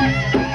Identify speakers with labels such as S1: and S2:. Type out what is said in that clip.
S1: Música